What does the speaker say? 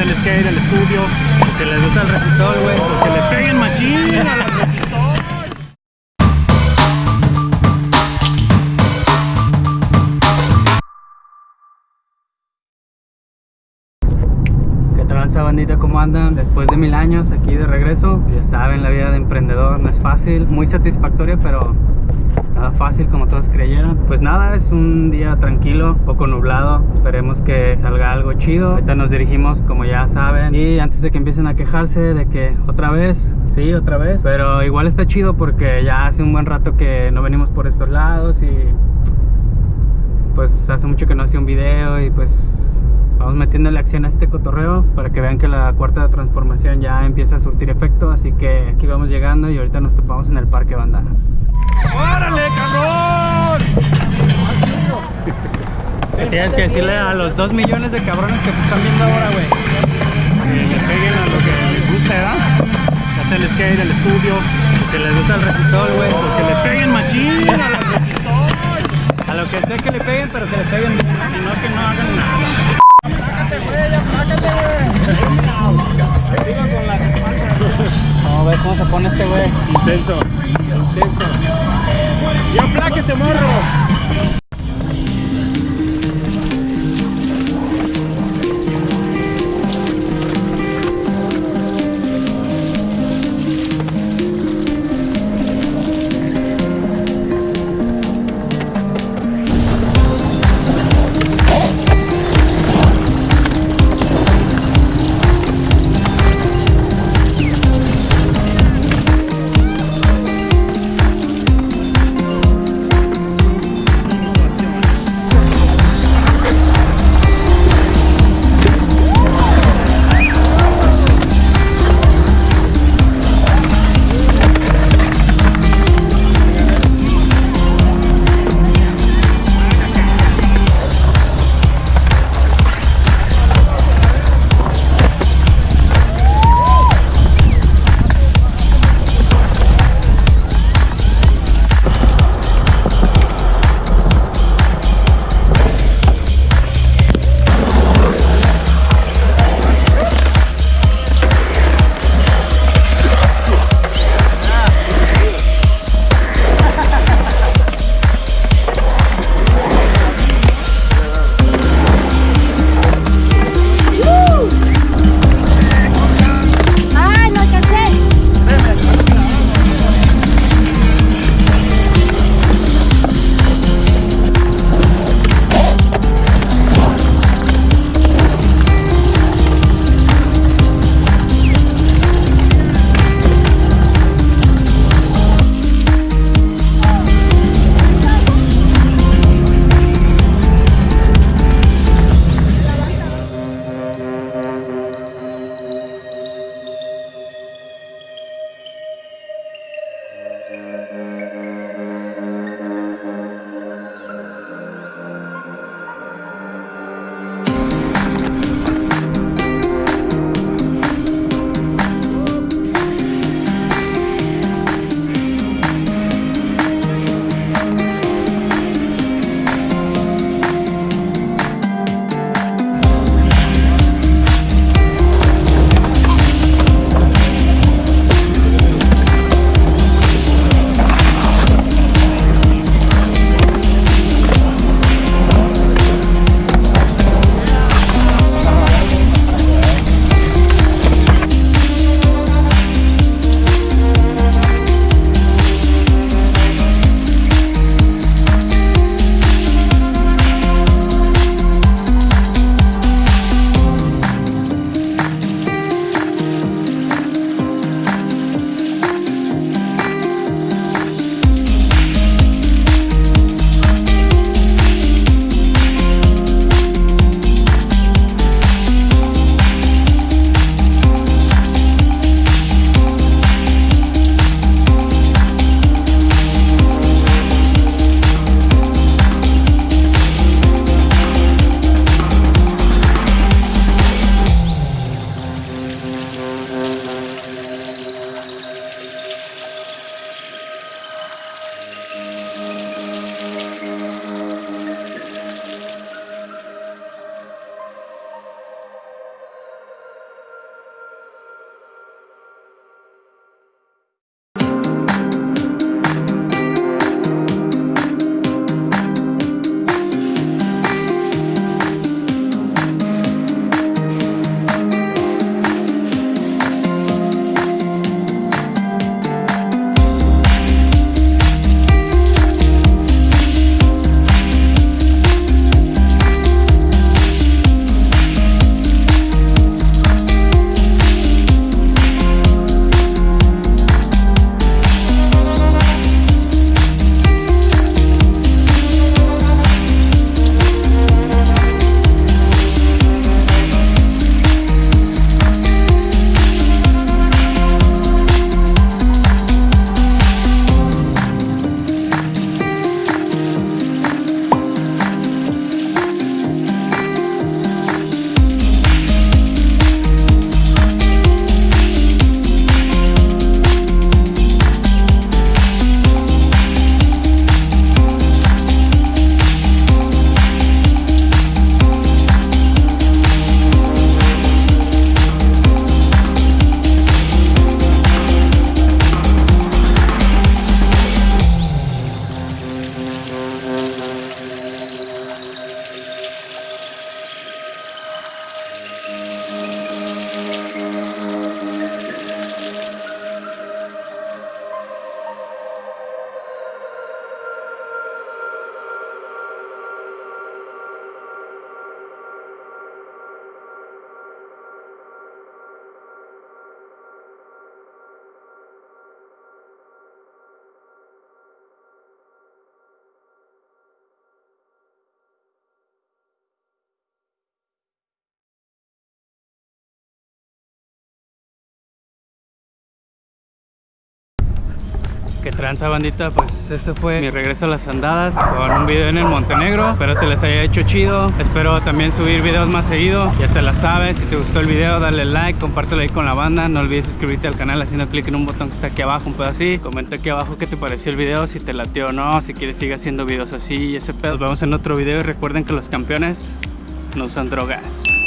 hace el skate, el estudio, los que les gusta el resistor, güey, pues que le peguen machín a los resistor. ¿Qué tranza bandita? ¿Cómo andan? Después de mil años aquí de regreso Ya saben, la vida de emprendedor no es fácil Muy satisfactoria, pero nada fácil como todos creyeron. Pues nada, es un día tranquilo, poco nublado. Esperemos que salga algo chido. Ahorita nos dirigimos, como ya saben Y antes de que empiecen a quejarse de que otra vez, sí, otra vez. Pero igual está chido porque ya hace un buen rato que no venimos por estos lados Y pues hace mucho que no hacía un video y pues vamos metiéndole acción a este cotorreo para que vean que la cuarta transformación ya empieza a surtir efecto así que aquí vamos llegando y ahorita nos topamos en el parque banda ¡Órale, cabrón! tienes que decirle a los dos millones de cabrones que te están viendo ahora güey Que le peguen a lo que les gusta, ¿verdad? Que hace el skate, el estudio, que les gusta el resistor, güey, pues que le peguen machín a los resistor. a lo que sea que le peguen pero que le peguen bien Si no, que no hagan nada. Cómo se pone este güey? Intenso, intenso. ¡Y apláquese, morro! Música Que tranza bandita, pues eso fue mi regreso a las andadas con un video en el Montenegro. Espero se les haya hecho chido. Espero también subir videos más seguido. Ya se la sabes, si te gustó el video, dale like, compártelo ahí con la banda. No olvides suscribirte al canal haciendo clic en un botón que está aquí abajo, un pedo así. Comenta aquí abajo qué te pareció el video, si te latió o no, si quieres seguir haciendo videos así y ese pedo. Nos vemos en otro video y recuerden que los campeones no usan drogas.